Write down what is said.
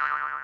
Bye.